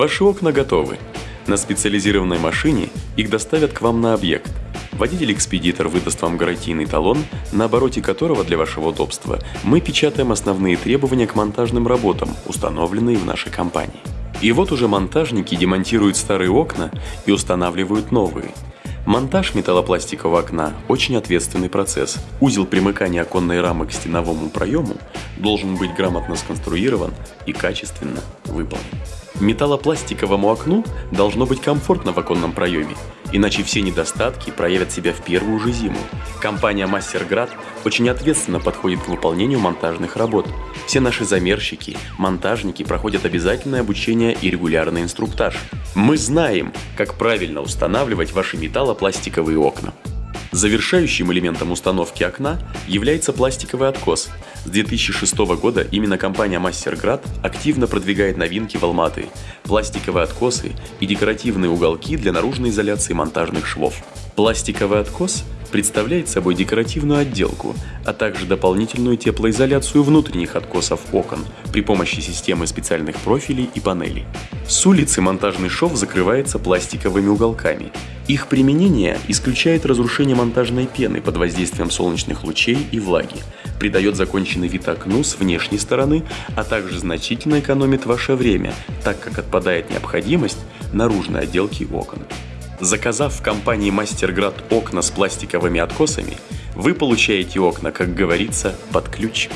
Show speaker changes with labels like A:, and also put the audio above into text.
A: Ваши окна готовы. На специализированной машине их доставят к вам на объект. Водитель-экспедитор выдаст вам гарантийный талон, на обороте которого для вашего удобства мы печатаем основные требования к монтажным работам, установленные в нашей компании. И вот уже монтажники демонтируют старые окна и устанавливают новые. Монтаж металлопластикового окна – очень ответственный процесс. Узел примыкания оконной рамы к стеновому проему должен быть грамотно сконструирован и качественно выполнен. Металлопластиковому окну должно быть комфортно в оконном проеме, иначе все недостатки проявят себя в первую же зиму. Компания Мастерград очень ответственно подходит к выполнению монтажных работ. Все наши замерщики, монтажники проходят обязательное обучение и регулярный инструктаж. Мы знаем, как правильно устанавливать ваши металлопластиковые окна. Завершающим элементом установки окна является пластиковый откос. С 2006 года именно компания Мастерград активно продвигает новинки в Алматы – пластиковые откосы и декоративные уголки для наружной изоляции монтажных швов. Пластиковый откос представляет собой декоративную отделку, а также дополнительную теплоизоляцию внутренних откосов окон при помощи системы специальных профилей и панелей. С улицы монтажный шов закрывается пластиковыми уголками. Их применение исключает разрушение монтажной пены под воздействием солнечных лучей и влаги, придает законченный вид окну с внешней стороны, а также значительно экономит ваше время, так как отпадает необходимость наружной отделки окон. Заказав в компании Мастерград окна с пластиковыми откосами, вы получаете окна, как говорится, под ключ.